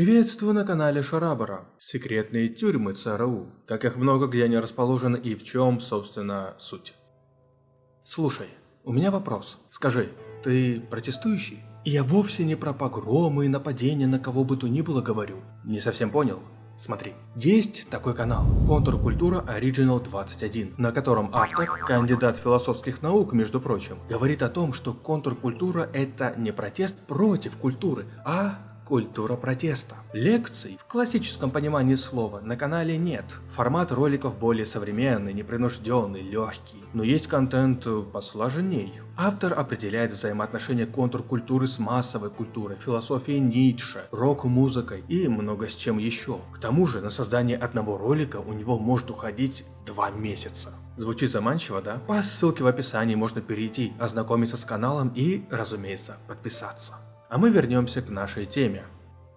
Приветствую на канале Шарабара. Секретные тюрьмы ЦРУ. Как их много, где они расположены и в чем, собственно, суть. Слушай, у меня вопрос. Скажи, ты протестующий? И я вовсе не про погромы и нападения на кого бы то ни было говорю. Не совсем понял? Смотри, есть такой канал Контркультура Original 21, на котором автор, кандидат философских наук, между прочим, говорит о том, что контркультура это не протест против культуры, а Культура протеста. Лекций в классическом понимании слова на канале нет. Формат роликов более современный, непринужденный, легкий. Но есть контент посложней. Автор определяет взаимоотношения контркультуры с массовой культурой, философией Ницше, рок-музыкой и много с чем еще. К тому же на создание одного ролика у него может уходить два месяца. Звучит заманчиво, да? По ссылке в описании можно перейти, ознакомиться с каналом и, разумеется, подписаться. А мы вернемся к нашей теме.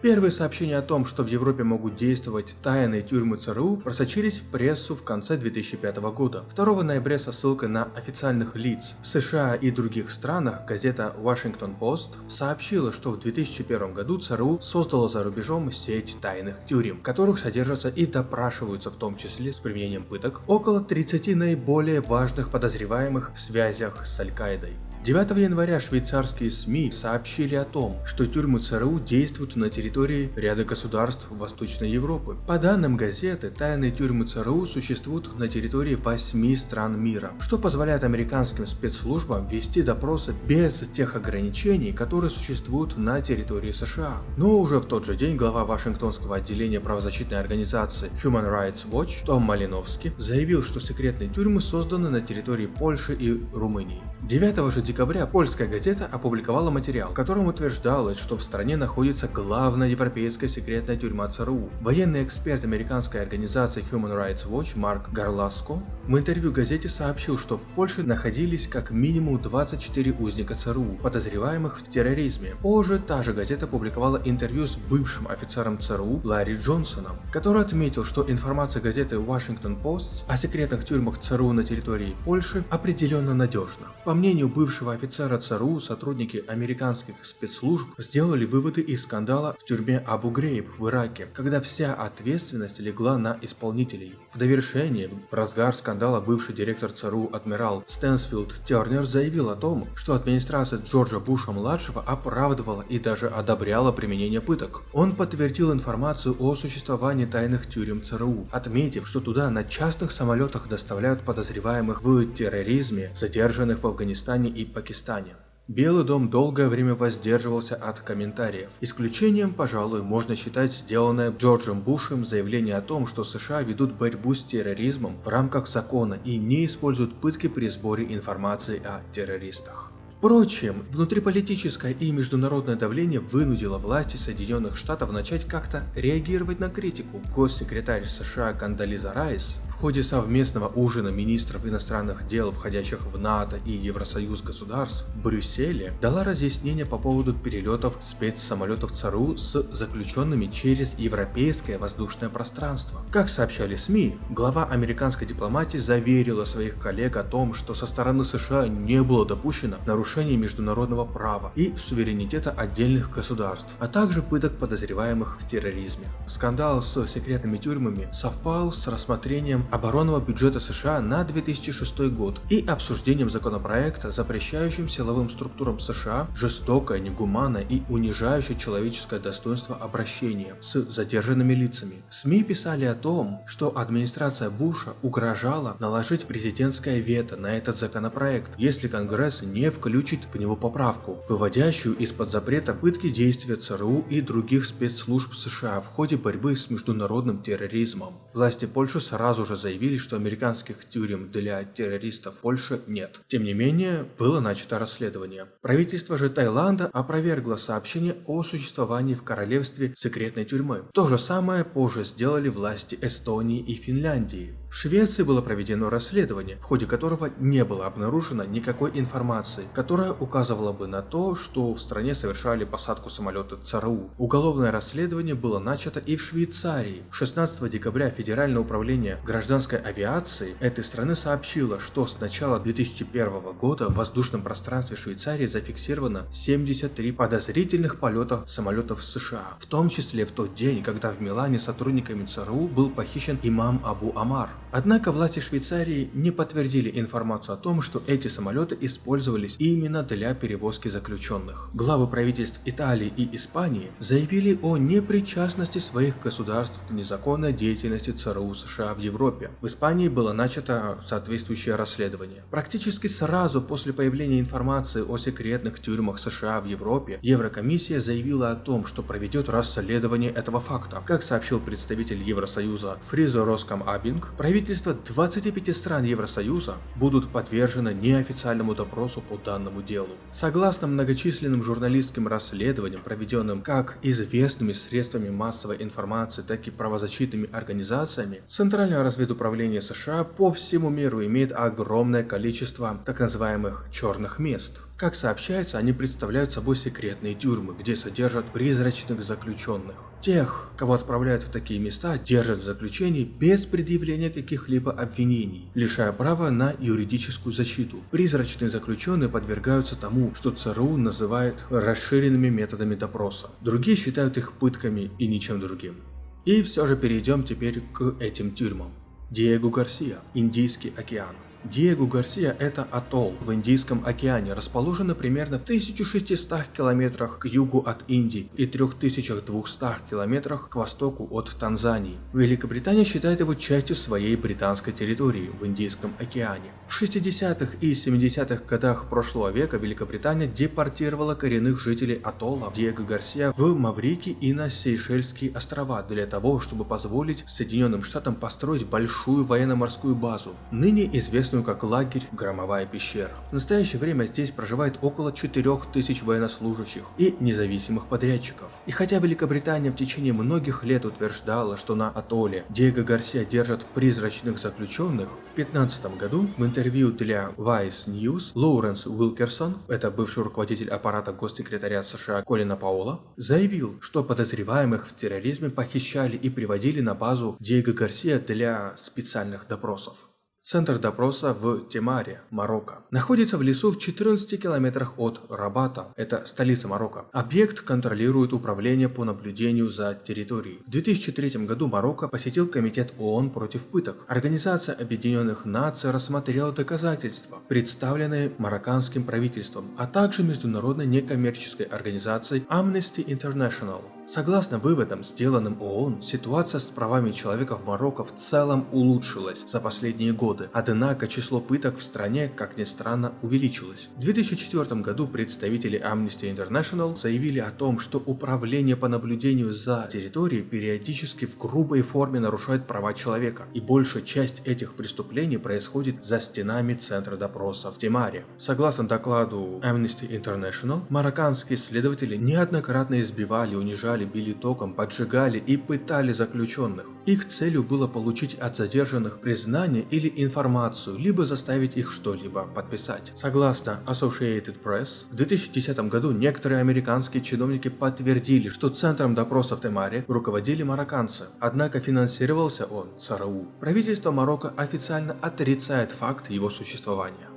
Первые сообщения о том, что в Европе могут действовать тайные тюрьмы ЦРУ, просочились в прессу в конце 2005 года. 2 ноября со ссылкой на официальных лиц в США и других странах газета Washington Post сообщила, что в 2001 году ЦРУ создала за рубежом сеть тайных тюрем, в которых содержатся и допрашиваются в том числе с применением пыток около 30 наиболее важных подозреваемых в связях с Аль-Каидой. 9 января швейцарские СМИ сообщили о том, что тюрьмы ЦРУ действуют на территории ряда государств Восточной Европы. По данным газеты, тайные тюрьмы ЦРУ существуют на территории 8 стран мира, что позволяет американским спецслужбам вести допросы без тех ограничений, которые существуют на территории США. Но уже в тот же день глава Вашингтонского отделения правозащитной организации Human Rights Watch Том Малиновский заявил, что секретные тюрьмы созданы на территории Польши и Румынии. 9 же декабря польская газета опубликовала материал, в котором утверждалось, что в стране находится главная европейская секретная тюрьма ЦРУ. Военный эксперт американской организации Human Rights Watch Марк Гарласко в интервью газете сообщил, что в Польше находились как минимум 24 узника ЦРУ, подозреваемых в терроризме. Позже та же газета публиковала интервью с бывшим офицером ЦРУ Ларри Джонсоном, который отметил, что информация газеты Washington Post о секретных тюрьмах ЦРУ на территории Польши определенно надежна. По мнению бывшего офицера ЦРУ, сотрудники американских спецслужб сделали выводы из скандала в тюрьме Абу Грейб в Ираке, когда вся ответственность легла на исполнителей. В довершение, в разгар скандала бывший директор ЦРУ адмирал Стэнсфилд Тернер заявил о том, что администрация Джорджа Буша-младшего оправдывала и даже одобряла применение пыток. Он подтвердил информацию о существовании тайных тюрем ЦРУ, отметив, что туда на частных самолетах доставляют подозреваемых в терроризме, задержанных в Афганистане и Пакистане. Белый дом долгое время воздерживался от комментариев. Исключением, пожалуй, можно считать сделанное Джорджем Бушем заявление о том, что США ведут борьбу с терроризмом в рамках закона и не используют пытки при сборе информации о террористах. Впрочем, внутриполитическое и международное давление вынудило власти Соединенных Штатов начать как-то реагировать на критику. Госсекретарь США Кандализа Райс в ходе совместного ужина министров иностранных дел, входящих в НАТО и Евросоюз государств в Брюсселе, дала разъяснение по поводу перелетов спецсамолетов ЦРУ с заключенными через европейское воздушное пространство. Как сообщали СМИ, глава американской дипломатии заверила своих коллег о том, что со стороны США не было допущено нарушений международного права и суверенитета отдельных государств, а также пыток подозреваемых в терроризме. Скандал с секретными тюрьмами совпал с рассмотрением оборонного бюджета США на 2006 год и обсуждением законопроекта, запрещающим силовым структурам США жестокое, негуманное и унижающее человеческое достоинство обращение с задержанными лицами. СМИ писали о том, что администрация Буша угрожала наложить президентское вето на этот законопроект, если Конгресс не включит в него поправку, выводящую из-под запрета пытки действия ЦРУ и других спецслужб США в ходе борьбы с международным терроризмом. Власти Польши сразу же заявили, что американских тюрем для террористов в Польше нет. Тем не менее, было начато расследование. Правительство же Таиланда опровергло сообщение о существовании в королевстве секретной тюрьмы. То же самое позже сделали власти Эстонии и Финляндии. В Швеции было проведено расследование, в ходе которого не было обнаружено никакой информации, которая указывала бы на то, что в стране совершали посадку самолета ЦРУ. Уголовное расследование было начато и в Швейцарии. 16 декабря Федеральное управление гражданской авиации этой страны сообщило, что с начала 2001 года в воздушном пространстве Швейцарии зафиксировано 73 подозрительных полета самолетов США, в том числе в тот день, когда в Милане сотрудниками ЦРУ был похищен имам Абу Амар. Однако власти Швейцарии не подтвердили информацию о том, что эти самолеты использовались именно для перевозки заключенных. Главы правительств Италии и Испании заявили о непричастности своих государств к незаконной деятельности ЦРУ США в Европе. В Испании было начато соответствующее расследование. Практически сразу после появления информации о секретных тюрьмах США в Европе, Еврокомиссия заявила о том, что проведет расследование этого факта. Как сообщил представитель Евросоюза Фризо Роскам Абинг, правительства 25 стран Евросоюза будут подвержены неофициальному допросу по данному делу. Согласно многочисленным журналистским расследованиям, проведенным как известными средствами массовой информации, так и правозащитными организациями, Центральное разведуправление США по всему миру имеет огромное количество так называемых черных мест. Как сообщается, они представляют собой секретные тюрьмы, где содержат призрачных заключенных. Тех, кого отправляют в такие места, держат в заключении без предъявления каких-либо обвинений, лишая права на юридическую защиту. Призрачные заключенные подвергаются тому, что ЦРУ называет расширенными методами допроса. Другие считают их пытками и ничем другим. И все же перейдем теперь к этим тюрьмам. Диего Гарсия, Индийский океан. Диего Гарсия – это атолл в Индийском океане, расположенный примерно в 1600 километрах к югу от Индии и 3200 километрах к востоку от Танзании. Великобритания считает его частью своей британской территории в Индийском океане. В 60-х и 70-х годах прошлого века Великобритания депортировала коренных жителей атолла Диего Гарсия в Маврики и на Сейшельские острова для того, чтобы позволить Соединенным Штатам построить большую военно-морскую базу, ныне известную как лагерь Громовая пещера. В настоящее время здесь проживает около 4000 военнослужащих и независимых подрядчиков. И хотя Великобритания в течение многих лет утверждала, что на атолле Диего Гарсия держат призрачных заключенных, в 15 году в интервью для Vice News Лоуренс Уилкерсон, это бывший руководитель аппарата госсекретаря США Колина Паула, заявил, что подозреваемых в терроризме похищали и приводили на базу Диего Гарсия для специальных допросов. Центр допроса в Темаре, Марокко. Находится в лесу в 14 километрах от Рабата, это столица Марокко. Объект контролирует управление по наблюдению за территорией. В 2003 году Марокко посетил Комитет ООН против пыток. Организация Объединенных Наций рассмотрела доказательства, представленные марокканским правительством, а также международной некоммерческой организацией Amnesty International. Согласно выводам, сделанным ООН, ситуация с правами человека в Марокко в целом улучшилась за последние годы, однако число пыток в стране, как ни странно, увеличилось. В 2004 году представители Amnesty International заявили о том, что управление по наблюдению за территорией периодически в грубой форме нарушает права человека, и большая часть этих преступлений происходит за стенами центра допроса в Тимаре. Согласно докладу Amnesty International, марокканские следователи неоднократно избивали, унижали убивали, били током, поджигали и пытали заключенных. Их целью было получить от задержанных признание или информацию, либо заставить их что-либо подписать. Согласно Associated Press, в 2010 году некоторые американские чиновники подтвердили, что центром допроса в Темаре руководили марокканцы, однако финансировался он ЦРУ. Правительство Марокко официально отрицает факт его существования.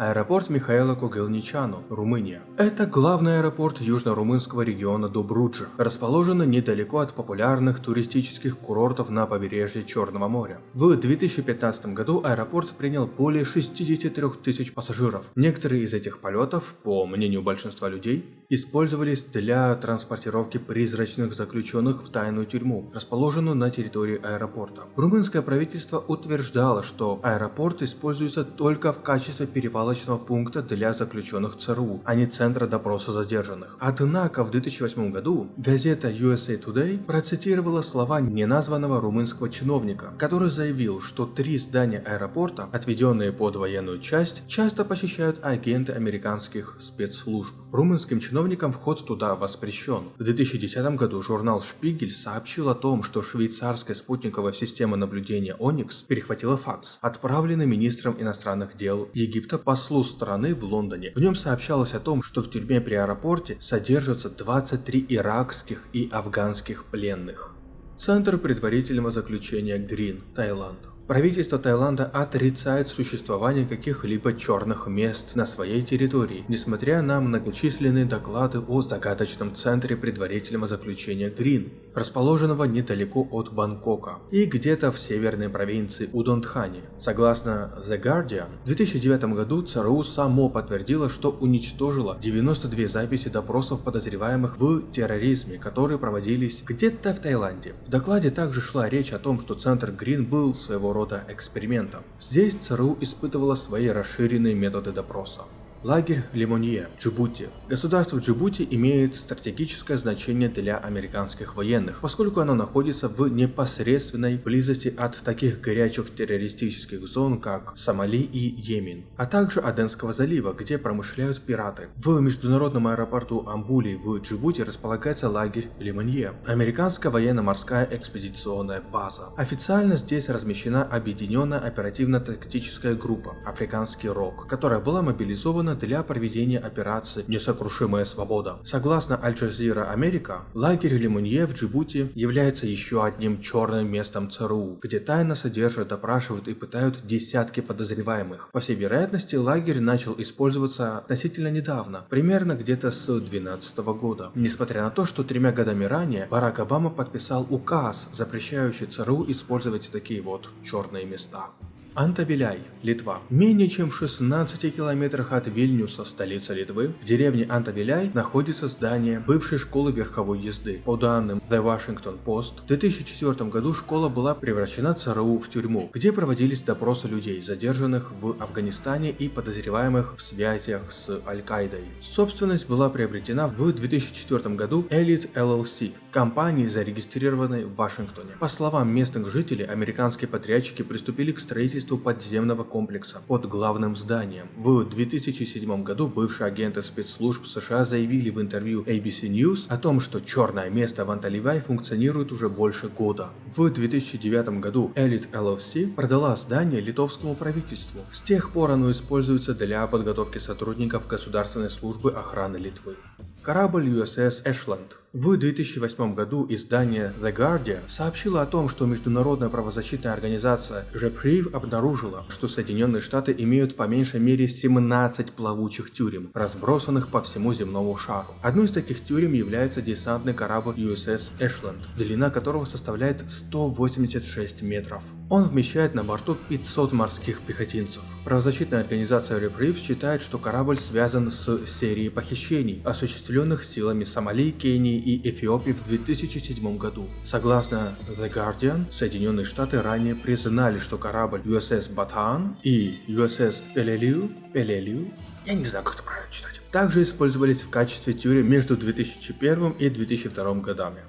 Аэропорт Михаила Когелничану, Румыния. Это главный аэропорт южно-румынского региона Добруджа, расположенный недалеко от популярных туристических курортов на побережье Черного моря. В 2015 году аэропорт принял более 63 тысяч пассажиров. Некоторые из этих полетов, по мнению большинства людей, использовались для транспортировки призрачных заключенных в тайную тюрьму, расположенную на территории аэропорта. Румынское правительство утверждало, что аэропорт используется только в качестве перевала перевалочного пункта для заключенных ЦРУ, а не центра допроса задержанных. Однако в 2008 году газета USA Today процитировала слова неназванного румынского чиновника, который заявил, что три здания аэропорта, отведенные под военную часть, часто посещают агенты американских спецслужб. Румынским чиновникам вход туда воспрещен. В 2010 году журнал Шпигель сообщил о том, что швейцарская спутниковая система наблюдения Onyx перехватила факс, отправленный министром иностранных дел Египта послу страны в Лондоне. В нем сообщалось о том, что в тюрьме при аэропорте содержатся 23 иракских и афганских пленных. Центр предварительного заключения Грин, Таиланд. Правительство Таиланда отрицает существование каких-либо черных мест на своей территории, несмотря на многочисленные доклады о загадочном центре предварительного заключения Грин, расположенного недалеко от Бангкока и где-то в северной провинции Удонтхани. Согласно The Guardian, в 2009 году ЦРУ само подтвердило, что уничтожило 92 записи допросов подозреваемых в терроризме, которые проводились где-то в Таиланде. В докладе также шла речь о том, что центр Грин был своего рода рода экспериментом. Здесь ЦРУ испытывала свои расширенные методы допроса. Лагерь Лимонье, Джибути. Государство Джибути имеет стратегическое значение для американских военных, поскольку оно находится в непосредственной близости от таких горячих террористических зон, как Сомали и Йемен, а также Аденского залива, где промышляют пираты. В международном аэропорту Амбули в Джибути располагается лагерь Лимонье, американская военно-морская экспедиционная база. Официально здесь размещена объединенная оперативно-тактическая группа «Африканский Рок», которая была мобилизована органа для проведения операции «Несокрушимая свобода». Согласно Аль-Джазира Америка, лагерь Лимонье в Джибути является еще одним черным местом ЦРУ, где тайно содержат, допрашивают и пытают десятки подозреваемых. По всей вероятности, лагерь начал использоваться относительно недавно, примерно где-то с 2012 года. Несмотря на то, что тремя годами ранее Барак Обама подписал указ, запрещающий ЦРУ использовать такие вот черные места. Антавиляй, Литва. Менее чем в 16 километрах от Вильнюса, столицы Литвы, в деревне Антавиляй находится здание бывшей школы верховой езды. По данным The Washington Post, в 2004 году школа была превращена ЦРУ в тюрьму, где проводились допросы людей, задержанных в Афганистане и подозреваемых в связях с Аль-Каидой. Собственность была приобретена в 2004 году Elite LLC, компанией, зарегистрированной в Вашингтоне. По словам местных жителей, американские подрядчики приступили к строительству подземного комплекса под главным зданием. В 2007 году бывшие агенты спецслужб США заявили в интервью ABC News о том, что черное место в Анталивай функционирует уже больше года. В 2009 году Elite LLC продала здание литовскому правительству. С тех пор оно используется для подготовки сотрудников Государственной службы охраны Литвы. Корабль USS Ashland в 2008 году издание The Guardian сообщило о том, что международная правозащитная организация Reprieve обнаружила, что Соединенные Штаты имеют по меньшей мере 17 плавучих тюрем, разбросанных по всему земному шару. Одной из таких тюрем является десантный корабль USS Ashland, длина которого составляет 186 метров. Он вмещает на борту 500 морских пехотинцев. Правозащитная организация Reprieve считает, что корабль связан с серией похищений, осуществленных силами Сомали, Кении и Эфиопии в 2007 году. Согласно The Guardian, Соединенные Штаты ранее признали, что корабль USS Bataan и USS Peleliu, Peleliu, я не знаю, как это правильно читать, также использовались в качестве тюрем между 2001 и 2002 годами.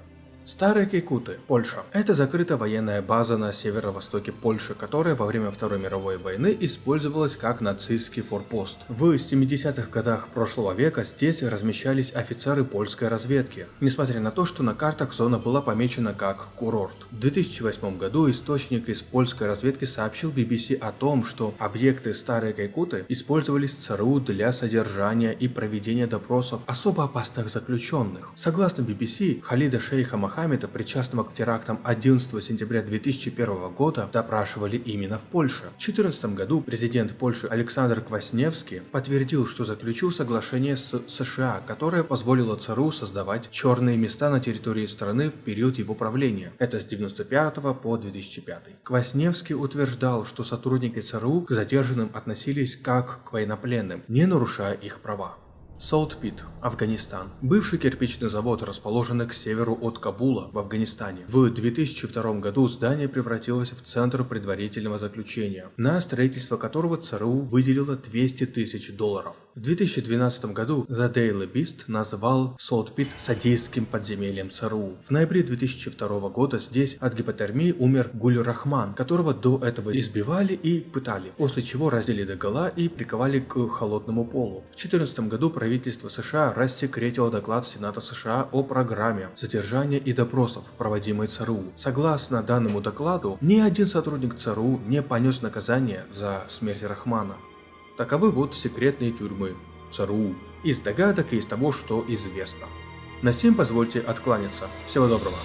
Старые Кейкуты, Польша. Это закрытая военная база на северо-востоке Польши, которая во время Второй мировой войны использовалась как нацистский форпост. В 70-х годах прошлого века здесь размещались офицеры польской разведки, несмотря на то, что на картах зона была помечена как курорт. В 2008 году источник из польской разведки сообщил BBC о том, что объекты Старые Кейкуты использовались ЦРУ для содержания и проведения допросов особо опасных заключенных. Согласно BBC, Халида Шейха Махамеда Мохаммеда, причастного к терактам 11 сентября 2001 года, допрашивали именно в Польше. В 2014 году президент Польши Александр Квасневский подтвердил, что заключил соглашение с США, которое позволило ЦРУ создавать черные места на территории страны в период его правления. Это с 1995 по 2005. Квасневский утверждал, что сотрудники ЦРУ к задержанным относились как к военнопленным, не нарушая их права. Солтпит, Афганистан. Бывший кирпичный завод, расположенный к северу от Кабула в Афганистане. В 2002 году здание превратилось в центр предварительного заключения, на строительство которого ЦРУ выделило 200 тысяч долларов. В 2012 году The Daily Beast назвал Солтпит садистским подземельем ЦРУ. В ноябре 2002 года здесь от гипотермии умер Гуль Рахман, которого до этого избивали и пытали, после чего раздели догола и приковали к холодному полу. В 2014 году правительство правительство США рассекретило доклад Сената США о программе задержания и допросов, проводимой ЦРУ. Согласно данному докладу, ни один сотрудник ЦРУ не понес наказание за смерть Рахмана. Таковы вот секретные тюрьмы ЦРУ, из догадок и из того, что известно. На всем позвольте откланяться. Всего доброго.